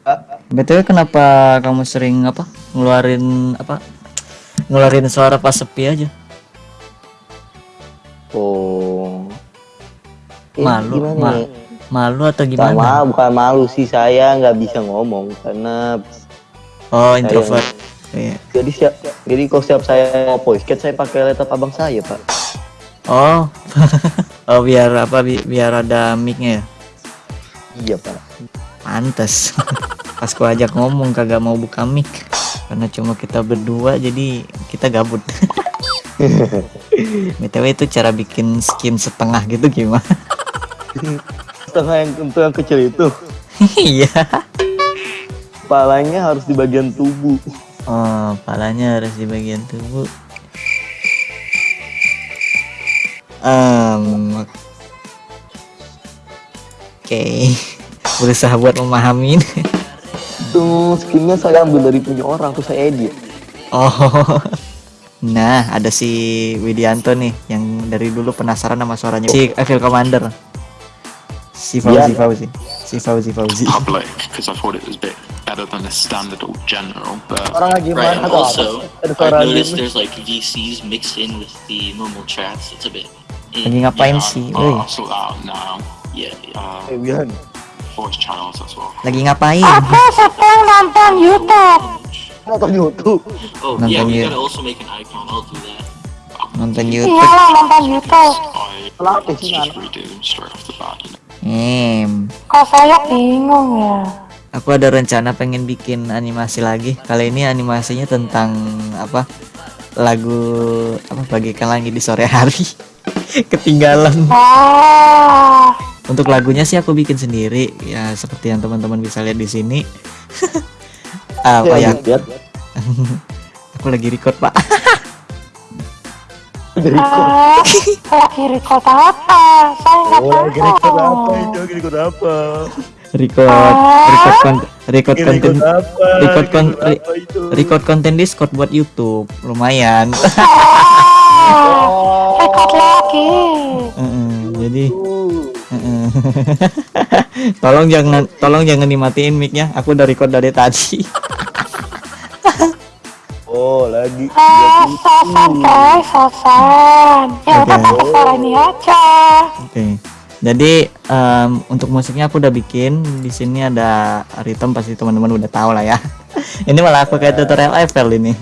Kak. btw kenapa kamu sering apa ngeluarin apa ngeluarin suara pas sepi aja Oh. Eh, malu ma- malu atau Sama gimana bukan malu sih saya nggak bisa ngomong karena oh introvert Iya. jadi siap jadi kalau setiap saya mau voice chat saya pakai laptop abang saya pak. oh oh biar apa bi- biar ada micnya ya Iya pak. Pantes. Pas ku ajak ngomong kagak mau buka mic. Karena cuma kita berdua jadi kita gabut. Btw itu cara bikin skin setengah gitu gimana? Setengah yang untuk yang kecil itu. Iya. Kepalanya harus di bagian tubuh. oh palanya harus di bagian tubuh. Um, oke berusaha buat memahami. Tuh skinnya saya ambil dari punya orang terus saya edit. Oh. Nah, ada si Widianto nih yang dari dulu penasaran sama suaranya. Si Evil Commander. Si Fauzi Iya. Fauzi. Si Fauzi Fauzi. because I thought it was a better than the standard or general. But Orang lagi Right, and tuh? also, suara noticed ini. there's like VCs mixed in with the normal chats. It's a bit. Lagi ngapain sih? I'll, sort that out now. Yeah, yeah. Uh, Eh, Bian. voice channels as well. lagi ngapain? Nonton YouTube. Oh, Nonton yeah, we you. gotta also make an icon. I'll do that. Nonton YouTube. I Kenapa sih just anak? redo straight off the bat. You know? Em, Kok saya bingung ya? aku ada rencana pengen bikin animasi lagi. Kali ini animasinya tentang apa? Lagu apa bagaikan langit di sore hari. Ketinggalan. Wah, Untuk lagunya sih aku bikin sendiri ya seperti yang teman-teman bisa lihat di sini. apa ya? Lihat. Aku lagi record, Pak. Dari eh, lagi record apa? Saya nggak Oh, lagi record apa tahu. itu? Lagi record apa? record record konten record konten record apa? record record record konten Discord buat YouTube lumayan Oh, record lagi. Jadi Uh, heeh. tolong jangan tolong jangan dimatiin micnya. Aku udah record dari tadi. Oh, lagi. Oke. jadi em, untuk musiknya aku udah bikin. Di sini ada ritme pasti teman-teman udah tahu lah ya. Ini malah aku kayak tutorial Eiffel ini.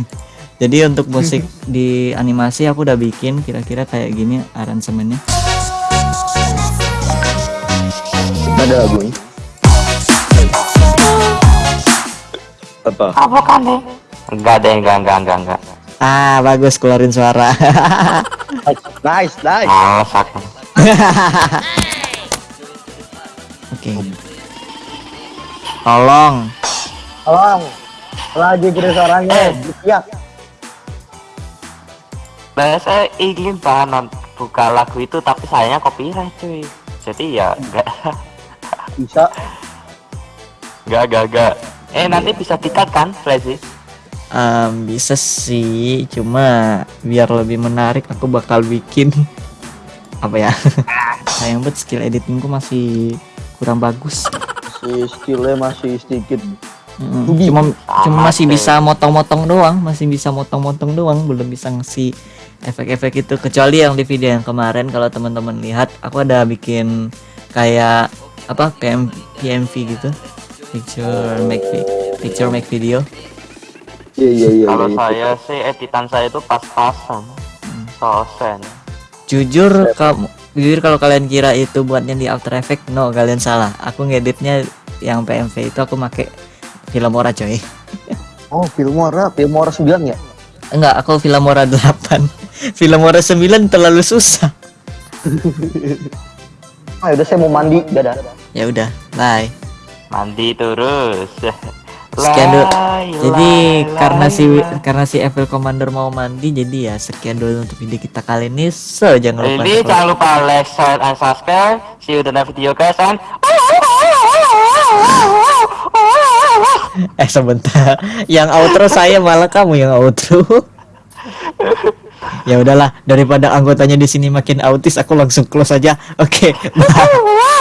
Jadi untuk musik di animasi aku udah bikin kira-kira kayak gini aransemennya Ada lagunya. Apa? Bukan deh. Enggak deh, enggak, enggak, enggak, enggak. Ah, bagus keluarin suara. Nice, nice. Aku. Oke. Tolong. Tolong. Lagi kira suaranya. Iya. Nah, saya ingin banget buka lagu itu, tapi sayangnya copyright cuy. Jadi ya enggak, Bisa. enggak, enggak, enggak. Eh nanti bisa dikat kan, Flazy? Em, bisa sih, cuma biar lebih menarik aku bakal bikin apa ya? Sayang banget skill editingku masih kurang bagus. Si skillnya masih sedikit. Mm, Ubi. Cuma cuma Sama masih sih. bisa motong-motong doang, masih bisa motong-motong doang, belum bisa ngasih efek-efek itu kecuali yang di video yang kemarin kalau teman-teman lihat aku ada bikin kayak apa PM, PMV gitu picture make vi- picture make video Iya, iya, iya. Kalau iya. saya sih editan saya itu pas-pasan. Sosen. jujur kamu jujur kalau kalian kira itu buatnya di After Effects no kalian salah aku ngeditnya yang PMV itu aku make Filmora coy Oh, Filmora, Filmora 9 ya? enggak aku Filmora 8 Filmora 9 terlalu susah Ah, udah saya mau mandi, dadah. ya udah bye Mandi terus. sekian dulu jadi lai, karena lai, si lai. karena si Evil Commander mau mandi jadi ya sekian dulu untuk video kita kali ini so jangan lupa Ini jangan lupa like, share, and subscribe. See you in the next video guys and eh sebentar yang outro saya malah kamu yang outro ya udahlah daripada anggotanya di sini makin autis aku langsung close aja. Oke bye